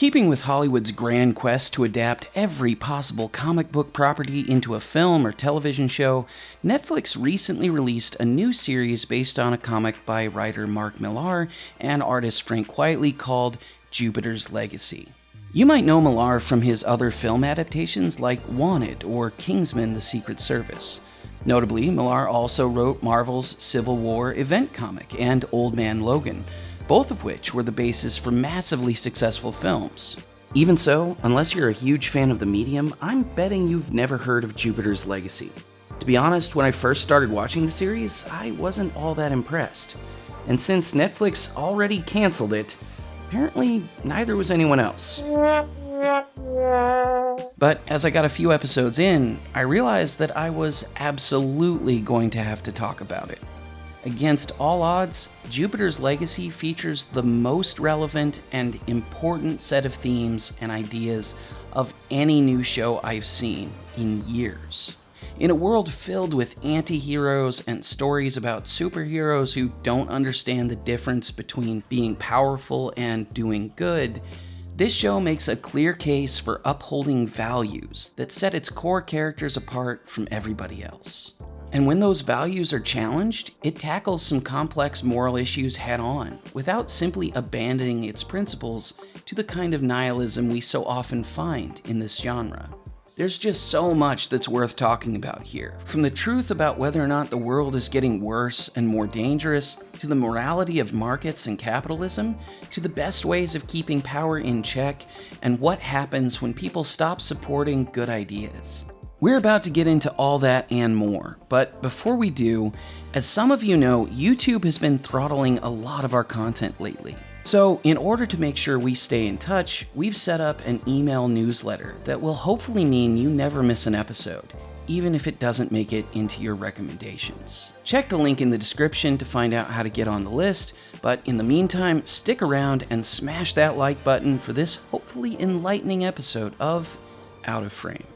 Keeping with Hollywood's grand quest to adapt every possible comic book property into a film or television show, Netflix recently released a new series based on a comic by writer Mark Millar and artist Frank Quitely called Jupiter's Legacy. You might know Millar from his other film adaptations like Wanted or Kingsman The Secret Service. Notably, Millar also wrote Marvel's Civil War event comic and Old Man Logan, both of which were the basis for massively successful films. Even so, unless you're a huge fan of the medium, I'm betting you've never heard of Jupiter's Legacy. To be honest, when I first started watching the series, I wasn't all that impressed. And since Netflix already canceled it, apparently neither was anyone else. But as I got a few episodes in, I realized that I was absolutely going to have to talk about it. Against all odds, Jupiter's Legacy features the most relevant and important set of themes and ideas of any new show I've seen in years. In a world filled with anti heroes and stories about superheroes who don't understand the difference between being powerful and doing good, this show makes a clear case for upholding values that set its core characters apart from everybody else. And when those values are challenged, it tackles some complex moral issues head on, without simply abandoning its principles to the kind of nihilism we so often find in this genre. There's just so much that's worth talking about here, from the truth about whether or not the world is getting worse and more dangerous, to the morality of markets and capitalism, to the best ways of keeping power in check, and what happens when people stop supporting good ideas. We're about to get into all that and more, but before we do, as some of you know, YouTube has been throttling a lot of our content lately. So, in order to make sure we stay in touch, we've set up an email newsletter that will hopefully mean you never miss an episode, even if it doesn't make it into your recommendations. Check the link in the description to find out how to get on the list, but in the meantime, stick around and smash that like button for this hopefully enlightening episode of Out of Frame.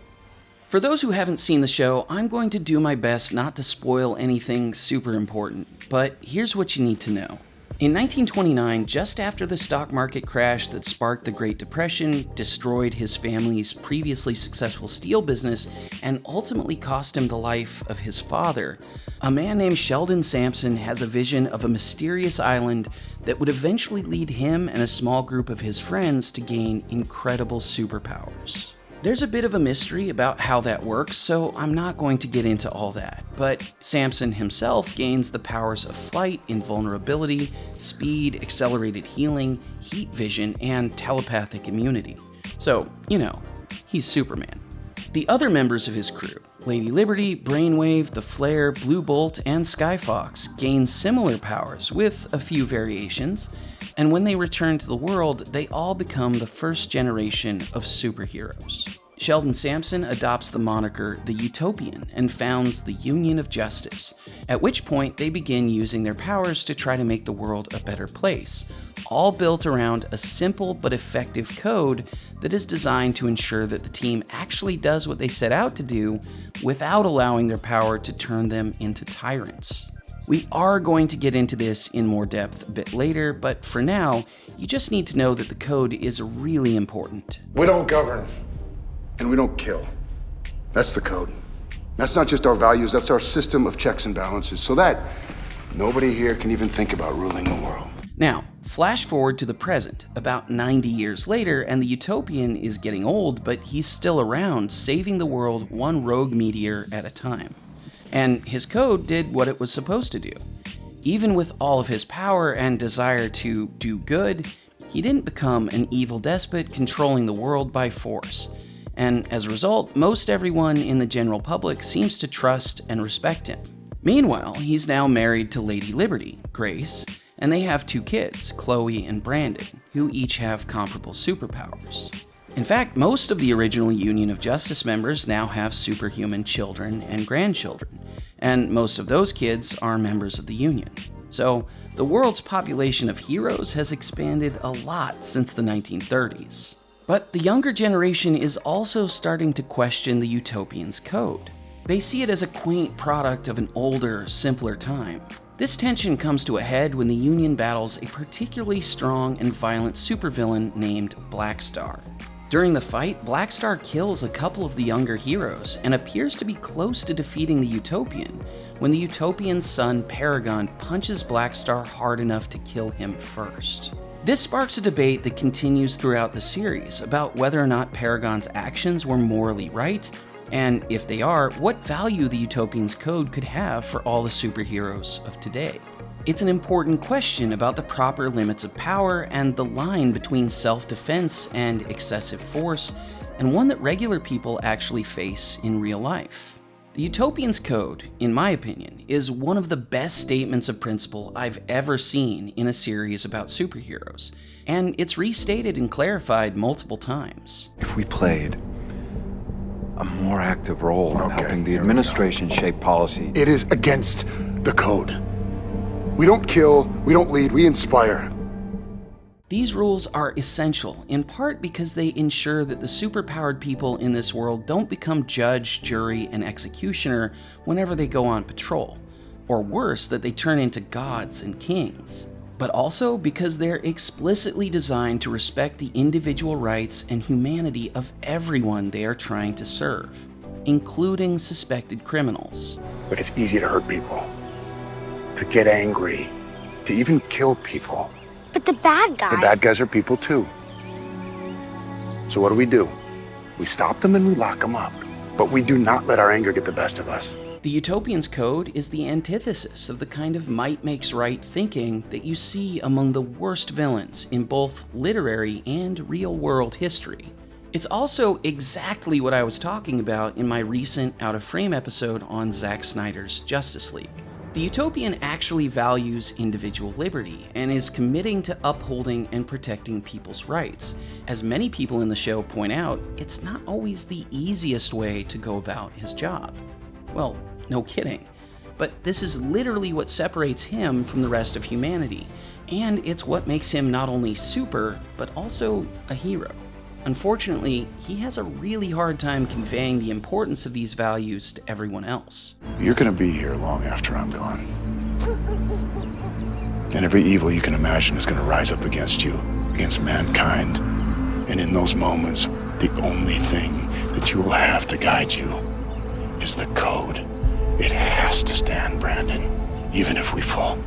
For those who haven't seen the show, I'm going to do my best not to spoil anything super important, but here's what you need to know. In 1929, just after the stock market crash that sparked the Great Depression, destroyed his family's previously successful steel business, and ultimately cost him the life of his father, a man named Sheldon Sampson has a vision of a mysterious island that would eventually lead him and a small group of his friends to gain incredible superpowers. There's a bit of a mystery about how that works, so I'm not going to get into all that. But Sampson himself gains the powers of flight, invulnerability, speed, accelerated healing, heat vision, and telepathic immunity. So, you know, he's Superman. The other members of his crew, Lady Liberty, Brainwave, the Flare, Blue Bolt, and Skyfox, gain similar powers with a few variations, and when they return to the world, they all become the first generation of superheroes. Sheldon Sampson adopts the moniker the Utopian and founds the Union of Justice, at which point they begin using their powers to try to make the world a better place, all built around a simple but effective code that is designed to ensure that the team actually does what they set out to do without allowing their power to turn them into tyrants. We are going to get into this in more depth a bit later, but for now, you just need to know that the code is really important. We don't govern, and we don't kill. That's the code. That's not just our values, that's our system of checks and balances, so that nobody here can even think about ruling the world. Now, flash forward to the present, about 90 years later, and the Utopian is getting old, but he's still around, saving the world one rogue meteor at a time and his code did what it was supposed to do. Even with all of his power and desire to do good, he didn't become an evil despot controlling the world by force. And as a result, most everyone in the general public seems to trust and respect him. Meanwhile, he's now married to Lady Liberty, Grace, and they have two kids, Chloe and Brandon, who each have comparable superpowers. In fact, most of the original Union of Justice members now have superhuman children and grandchildren, and most of those kids are members of the Union. So, the world's population of heroes has expanded a lot since the 1930s. But the younger generation is also starting to question the Utopian's code. They see it as a quaint product of an older, simpler time. This tension comes to a head when the Union battles a particularly strong and violent supervillain named Blackstar. During the fight, Blackstar kills a couple of the younger heroes and appears to be close to defeating the Utopian when the Utopian's son Paragon punches Blackstar hard enough to kill him first. This sparks a debate that continues throughout the series about whether or not Paragon's actions were morally right, and if they are, what value the Utopian's code could have for all the superheroes of today. It's an important question about the proper limits of power and the line between self-defense and excessive force, and one that regular people actually face in real life. The Utopian's Code, in my opinion, is one of the best statements of principle I've ever seen in a series about superheroes, and it's restated and clarified multiple times. If we played a more active role in Okay, helping the here we go. administration shape policy, It is against the code. We don't kill, we don't lead, we inspire. These rules are essential, in part because they ensure that the superpowered people in this world don't become judge, jury, and executioner whenever they go on patrol, or worse, that they turn into gods and kings. But also because they're explicitly designed to respect the individual rights and humanity of everyone they are trying to serve, including suspected criminals. Look, it's easy to hurt people, to get angry, to even kill people. But the bad guys. The bad guys are people too. So what do we do? We stop them and we lock them up. But we do not let our anger get the best of us. The Utopian's Code is the antithesis of the kind of might makes right thinking that you see among the worst villains in both literary and real world history. It's also exactly what I was talking about in my recent Out of Frame episode on Zack Snyder's Justice League. The Utopian actually values individual liberty and is committing to upholding and protecting people's rights. As many people in the show point out, it's not always the easiest way to go about his job. Well, no kidding. But this is literally what separates him from the rest of humanity, and it's what makes him not only super, but also a hero. Unfortunately, he has a really hard time conveying the importance of these values to everyone else. You're gonna be here long after I'm gone. And every evil you can imagine is gonna rise up against you, against mankind. And in those moments, the only thing that you will have to guide you is the code. It has to stand, Brandon, even if we fall.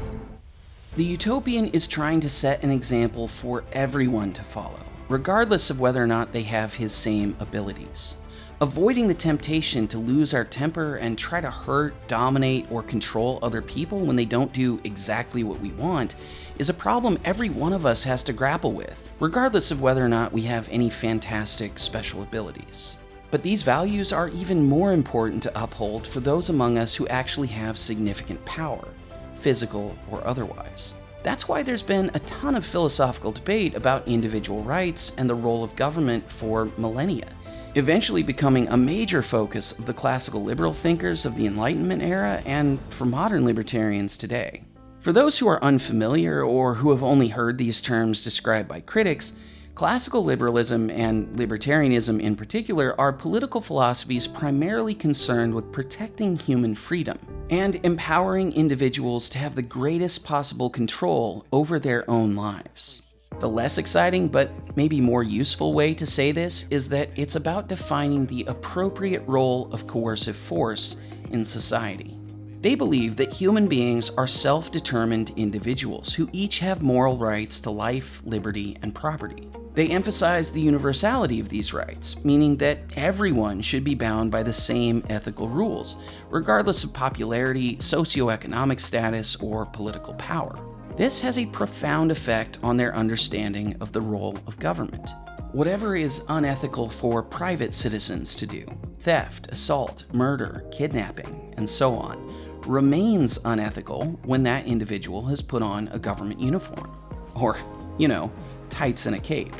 The Utopian is trying to set an example for everyone to follow, regardless of whether or not they have his same abilities. Avoiding the temptation to lose our temper and try to hurt, dominate, or control other people when they don't do exactly what we want is a problem every one of us has to grapple with, regardless of whether or not we have any fantastic special abilities. But these values are even more important to uphold for those among us who actually have significant power, physical or otherwise. That's why there's been a ton of philosophical debate about individual rights and the role of government for millennia, eventually becoming a major focus of the classical liberal thinkers of the Enlightenment era and for modern libertarians today. For those who are unfamiliar or who have only heard these terms described by critics, Classical liberalism and libertarianism in particular are political philosophies primarily concerned with protecting human freedom and empowering individuals to have the greatest possible control over their own lives. The less exciting, but maybe more useful way to say this is that it's about defining the appropriate role of coercive force in society. They believe that human beings are self determined individuals who each have moral rights to life, liberty, and property. They emphasize the universality of these rights, meaning that everyone should be bound by the same ethical rules, regardless of popularity, socioeconomic status, or political power. This has a profound effect on their understanding of the role of government. Whatever is unethical for private citizens to do, theft, assault, murder, kidnapping, and so on, remains unethical when that individual has put on a government uniform. Or, you know, tights and a cape.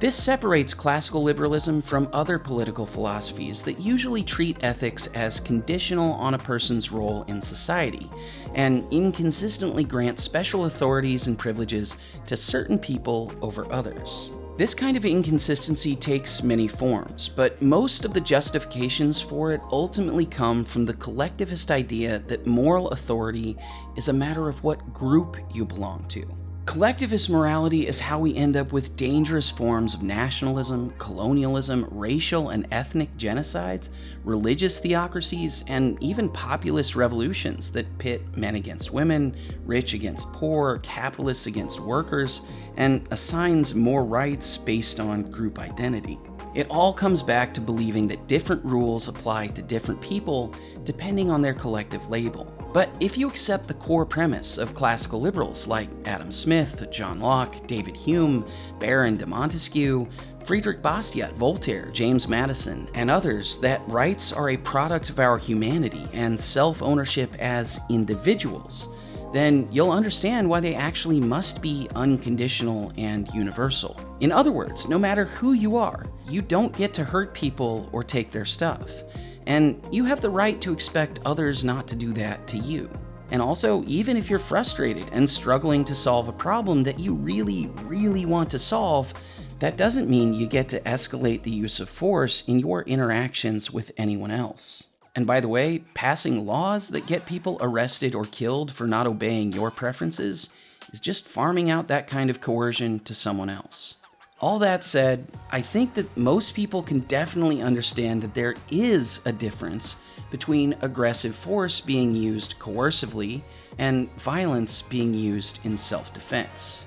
This separates classical liberalism from other political philosophies that usually treat ethics as conditional on a person's role in society, and inconsistently grant special authorities and privileges to certain people over others. This kind of inconsistency takes many forms, but most of the justifications for it ultimately come from the collectivist idea that moral authority is a matter of what group you belong to. Collectivist morality is how we end up with dangerous forms of nationalism, colonialism, racial and ethnic genocides, religious theocracies, and even populist revolutions that pit men against women, rich against poor, capitalists against workers, and assigns more rights based on group identity. It all comes back to believing that different rules apply to different people depending on their collective label. But if you accept the core premise of classical liberals like Adam Smith, John Locke, David Hume, Baron de Montesquieu, Friedrich Bastiat, Voltaire, James Madison, and others that rights are a product of our humanity and self ownership as individuals, then you'll understand why they actually must be unconditional and universal. In other words, no matter who you are, you don't get to hurt people or take their stuff and you have the right to expect others not to do that to you. And also, even if you're frustrated and struggling to solve a problem that you really, really want to solve, that doesn't mean you get to escalate the use of force in your interactions with anyone else. And by the way, passing laws that get people arrested or killed for not obeying your preferences is just farming out that kind of coercion to someone else. All that said, I think that most people can definitely understand that there is a difference between aggressive force being used coercively and violence being used in self-defense.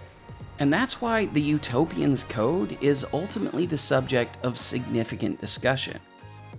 And that's why the Utopian's Code is ultimately the subject of significant discussion.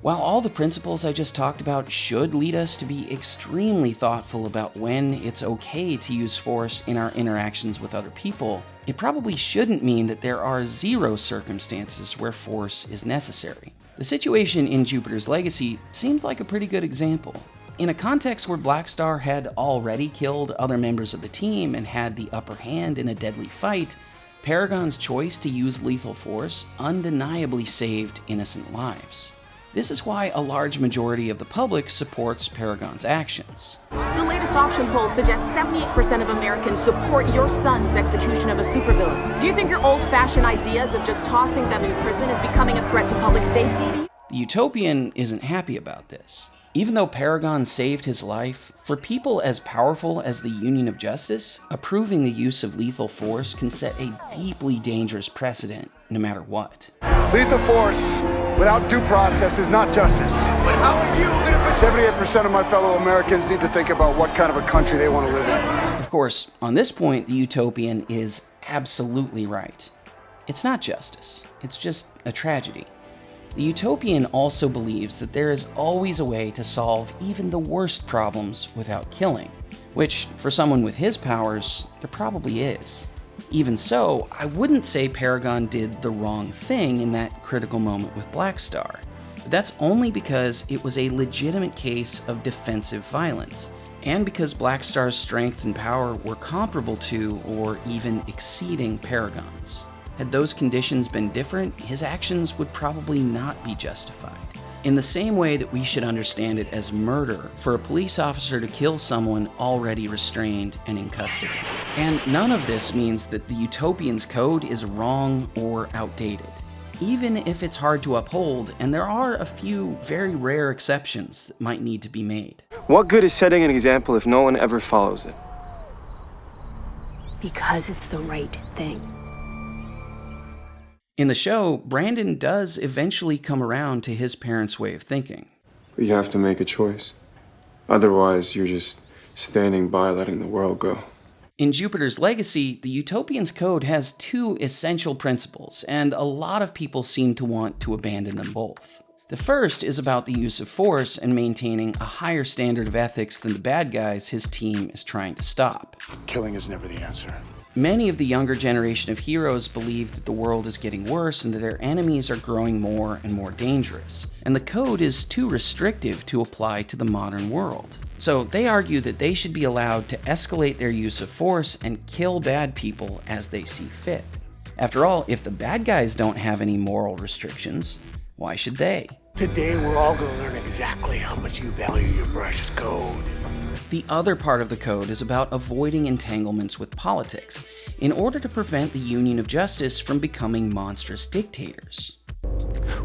While all the principles I just talked about should lead us to be extremely thoughtful about when it's okay to use force in our interactions with other people, it probably shouldn't mean that there are zero circumstances where force is necessary. The situation in Jupiter's Legacy seems like a pretty good example. In a context where Blackstar had already killed other members of the team and had the upper hand in a deadly fight, Paragon's choice to use lethal force undeniably saved innocent lives. This is why a large majority of the public supports Paragon's actions. The latest option poll suggests 78% of Americans support your son's execution of a supervillain. Do you think your old-fashioned ideas of just tossing them in prison is becoming a threat to public safety? The Utopian isn't happy about this. Even though Paragon saved his life, for people as powerful as the Union of Justice, approving the use of lethal force can set a deeply dangerous precedent, no matter what. Lethal force without due process is not justice. But how are you going to 78% of my fellow Americans need to think about what kind of a country they want to live in. Of course, on this point, the Utopian is absolutely right. It's not justice, it's just a tragedy. The Utopian also believes that there is always a way to solve even the worst problems without killing, which, for someone with his powers, there probably is. Even so, I wouldn't say Paragon did the wrong thing in that critical moment with Blackstar. But that's only because it was a legitimate case of defensive violence, and because Blackstar's strength and power were comparable to, or even exceeding, Paragon's. Had those conditions been different, his actions would probably not be justified. In the same way that we should understand it as murder for a police officer to kill someone already restrained and in custody. And none of this means that the Utopian's code is wrong or outdated. Even if it's hard to uphold, and there are a few very rare exceptions that might need to be made. What good is setting an example if no one ever follows it? Because it's the right thing. In the show, Brandon does eventually come around to his parents' way of thinking. You have to make a choice. Otherwise, you're just standing by letting the world go. In Jupiter's Legacy, the Utopian's Code has two essential principles, and a lot of people seem to want to abandon them both. The first is about the use of force and maintaining a higher standard of ethics than the bad guys his team is trying to stop. Killing is never the answer. Many of the younger generation of heroes believe that the world is getting worse and that their enemies are growing more and more dangerous, and the code is too restrictive to apply to the modern world. So they argue that they should be allowed to escalate their use of force and kill bad people as they see fit. After all, if the bad guys don't have any moral restrictions, why should they? Today we're all going to learn exactly how much you value your precious code. The other part of the code is about avoiding entanglements with politics in order to prevent the Union of Justice from becoming monstrous dictators.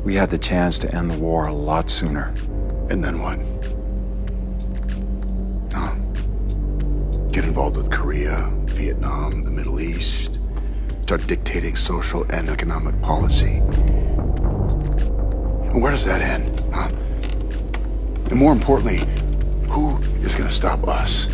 We had the chance to end the war a lot sooner. And then what? Huh? Get involved with Korea, Vietnam, the Middle East. Start dictating social and economic policy. And where does that end, huh? And more importantly, who is going to stop us?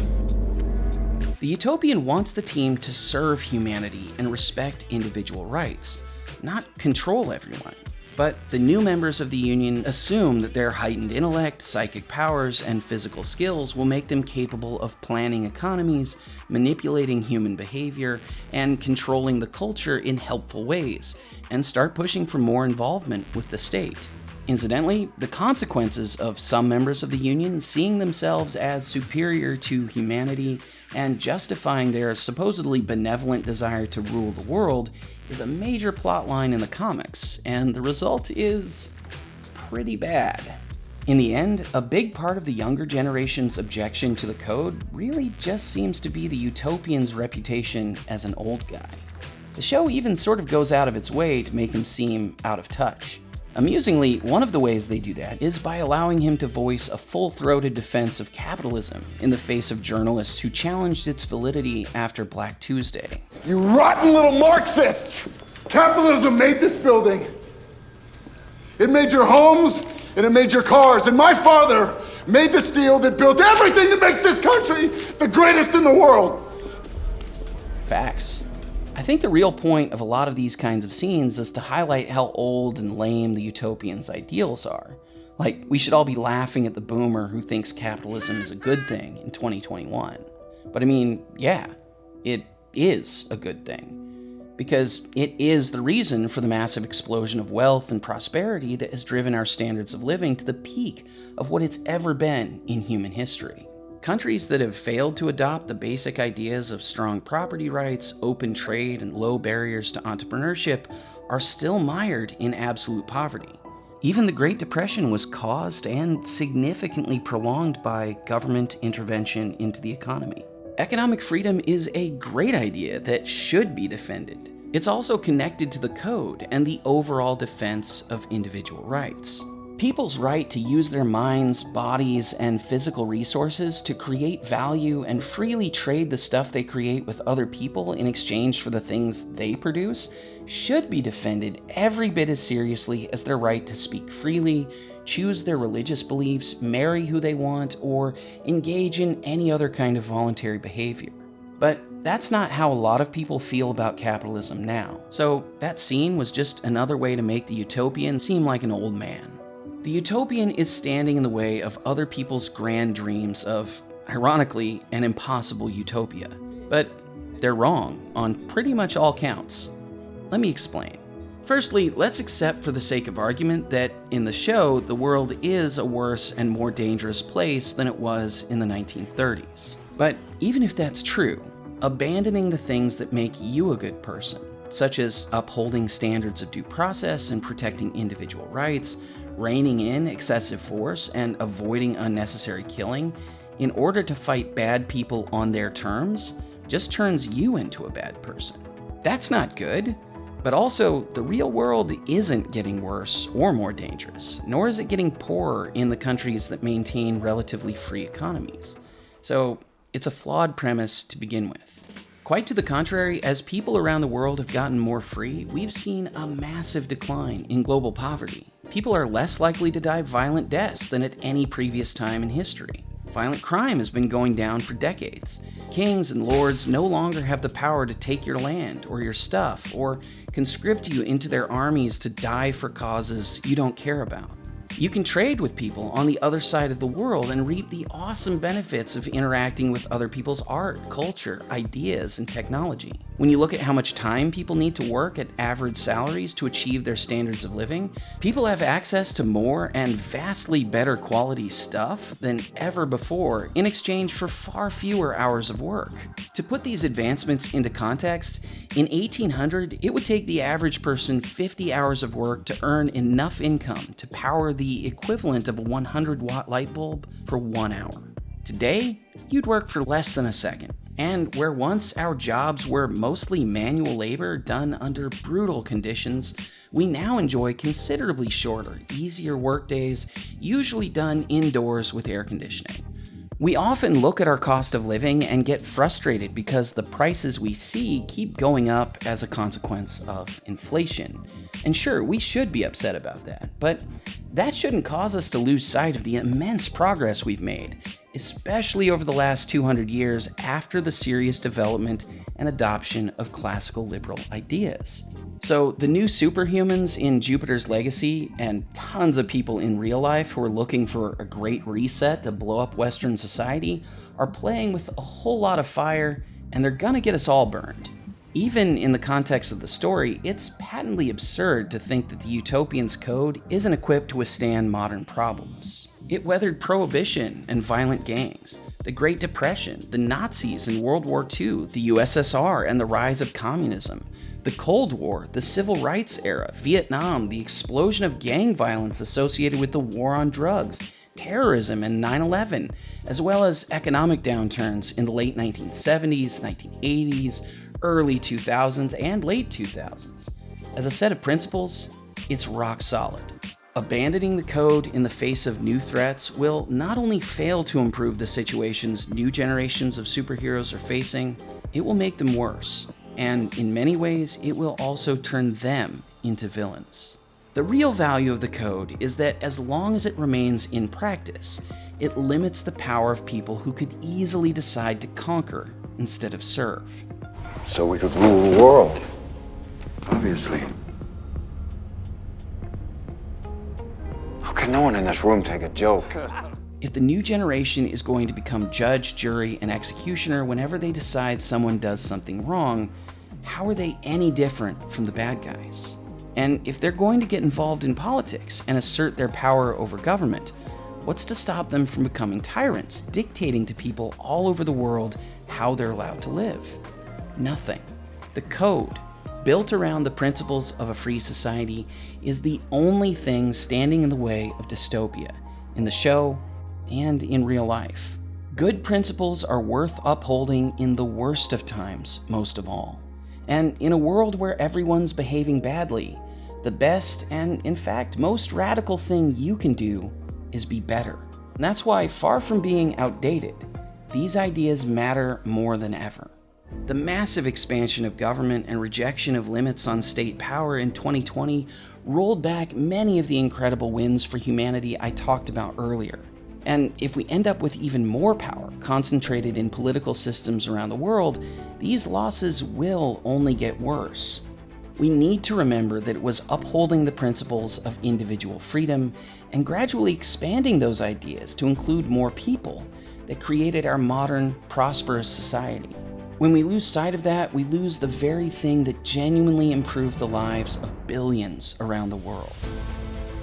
The Utopian wants the team to serve humanity and respect individual rights, not control everyone. But the new members of the Union assume that their heightened intellect, psychic powers, and physical skills will make them capable of planning economies, manipulating human behavior, and controlling the culture in helpful ways, and start pushing for more involvement with the state. Incidentally, the consequences of some members of the Union seeing themselves as superior to humanity and justifying their supposedly benevolent desire to rule the world is a major plotline in the comics, and the result is pretty bad. In the end, a big part of the younger generation's objection to the code really just seems to be the Utopian's reputation as an old guy. The show even sort of goes out of its way to make him seem out of touch. Amusingly, one of the ways they do that is by allowing him to voice a full throated defense of capitalism in the face of journalists who challenged its validity after Black Tuesday. You rotten little Marxists! Capitalism made this building. It made your homes and it made your cars. And my father made the steel that built everything that makes this country the greatest in the world. Facts. I think the real point of a lot of these kinds of scenes is to highlight how old and lame the utopian's ideals are. Like, we should all be laughing at the boomer who thinks capitalism is a good thing in 2021. But I mean, yeah, it is a good thing. Because it is the reason for the massive explosion of wealth and prosperity that has driven our standards of living to the peak of what it's ever been in human history. Countries that have failed to adopt the basic ideas of strong property rights, open trade, and low barriers to entrepreneurship are still mired in absolute poverty. Even the Great Depression was caused and significantly prolonged by government intervention into the economy. Economic freedom is a great idea that should be defended. It's also connected to the code and the overall defense of individual rights. People's right to use their minds, bodies, and physical resources to create value and freely trade the stuff they create with other people in exchange for the things they produce should be defended every bit as seriously as their right to speak freely, choose their religious beliefs, marry who they want, or engage in any other kind of voluntary behavior. But that's not how a lot of people feel about capitalism now. So that scene was just another way to make the utopian seem like an old man. The utopian is standing in the way of other people's grand dreams of, ironically, an impossible utopia. But they're wrong on pretty much all counts. Let me explain. Firstly, let's accept for the sake of argument that in the show, the world is a worse and more dangerous place than it was in the 1930s. But even if that's true, abandoning the things that make you a good person, such as upholding standards of due process and protecting individual rights, reining in excessive force and avoiding unnecessary killing in order to fight bad people on their terms just turns you into a bad person. That's not good. But also, the real world isn't getting worse or more dangerous, nor is it getting poorer in the countries that maintain relatively free economies. So, it's a flawed premise to begin with. Quite to the contrary, as people around the world have gotten more free, we've seen a massive decline in global poverty. People are less likely to die violent deaths than at any previous time in history. Violent crime has been going down for decades. Kings and lords no longer have the power to take your land or your stuff or conscript you into their armies to die for causes you don't care about. You can trade with people on the other side of the world and reap the awesome benefits of interacting with other people's art, culture, ideas, and technology. When you look at how much time people need to work at average salaries to achieve their standards of living, people have access to more and vastly better quality stuff than ever before in exchange for far fewer hours of work. To put these advancements into context, in 1800, it would take the average person 50 hours of work to earn enough income to power the equivalent of a 100 watt light bulb for one hour. Today, you'd work for less than a second. And where once our jobs were mostly manual labor done under brutal conditions, we now enjoy considerably shorter, easier workdays, usually done indoors with air conditioning. We often look at our cost of living and get frustrated because the prices we see keep going up as a consequence of inflation. And sure, we should be upset about that, but that shouldn't cause us to lose sight of the immense progress we've made, especially over the last 200 years after the serious development and adoption of classical liberal ideas. So, the new superhumans in Jupiter's Legacy, and tons of people in real life who are looking for a great reset to blow up Western society, are playing with a whole lot of fire, and they're gonna get us all burned. Even in the context of the story, it's patently absurd to think that the Utopian's code isn't equipped to withstand modern problems. It weathered prohibition and violent gangs, the Great Depression, the Nazis in World War II, the USSR, and the rise of communism, the Cold War, the Civil Rights era, Vietnam, the explosion of gang violence associated with the war on drugs, terrorism, and 9 11, as well as economic downturns in the late 1970s, 1980s, early 2000s, and late 2000s. As a set of principles, it's rock solid. Abandoning the code in the face of new threats will not only fail to improve the situations new generations of superheroes are facing, it will make them worse and in many ways, it will also turn them into villains. The real value of the code is that as long as it remains in practice, it limits the power of people who could easily decide to conquer instead of serve. So we could rule the world. Obviously. How can no one in this room take a joke? If the new generation is going to become judge, jury, and executioner whenever they decide someone does something wrong, how are they any different from the bad guys? And if they're going to get involved in politics and assert their power over government, what's to stop them from becoming tyrants, dictating to people all over the world how they're allowed to live? Nothing. The code, built around the principles of a free society, is the only thing standing in the way of dystopia, in the show and in real life. Good principles are worth upholding in the worst of times, most of all. And in a world where everyone's behaving badly, the best and, in fact, most radical thing you can do is be better. And that's why, far from being outdated, these ideas matter more than ever. The massive expansion of government and rejection of limits on state power in 2020 rolled back many of the incredible wins for humanity I talked about earlier. And if we end up with even more power concentrated in political systems around the world, these losses will only get worse. We need to remember that it was upholding the principles of individual freedom and gradually expanding those ideas to include more people that created our modern, prosperous society. When we lose sight of that, we lose the very thing that genuinely improved the lives of billions around the world.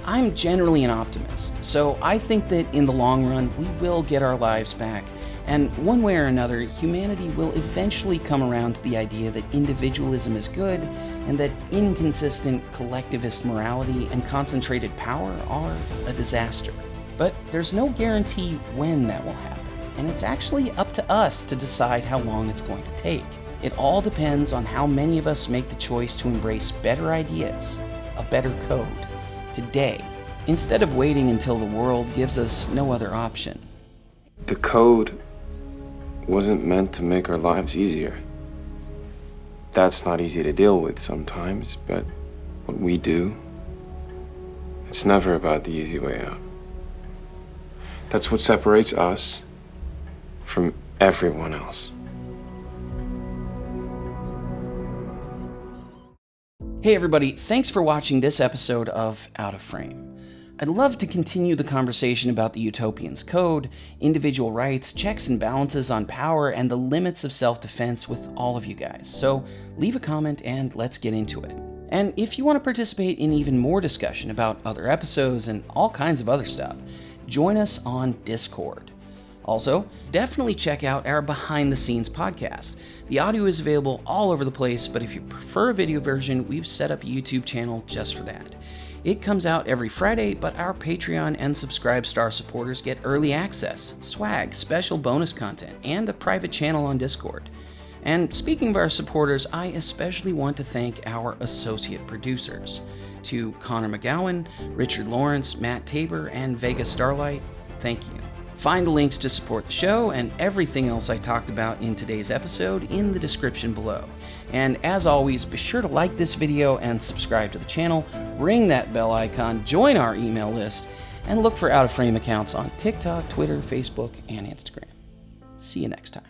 I'm generally an optimist, so I think that in the long run, we will get our lives back. And one way or another, humanity will eventually come around to the idea that individualism is good and that inconsistent collectivist morality and concentrated power are a disaster. But there's no guarantee when that will happen, and it's actually up to us to decide how long it's going to take. It all depends on how many of us make the choice to embrace better ideas, a better code today, instead of waiting until the world gives us no other option. The code wasn't meant to make our lives easier. That's not easy to deal with sometimes, but what we do, it's never about the easy way out. That's what separates us from everyone else. Hey everybody, thanks for watching this episode of Out of Frame. I'd love to continue the conversation about the Utopian's code, individual rights, checks and balances on power, and the limits of self-defense with all of you guys, so leave a comment and let's get into it. And if you want to participate in even more discussion about other episodes and all kinds of other stuff, join us on Discord. Also, definitely check out our behind the scenes podcast. The audio is available all over the place, but if you prefer a video version, we've set up a YouTube channel just for that. It comes out every Friday, but our Patreon and Subscribe Star supporters get early access, swag, special bonus content, and a private channel on Discord. And speaking of our supporters, I especially want to thank our associate producers. To Connor McGowan, Richard Lawrence, Matt Tabor, and Vega Starlight, thank you. Find links to support the show and everything else I talked about in today's episode in the description below. And as always, be sure to like this video and subscribe to the channel, ring that bell icon, join our email list, and look for Out of Frame accounts on TikTok, Twitter, Facebook, and Instagram. See you next time.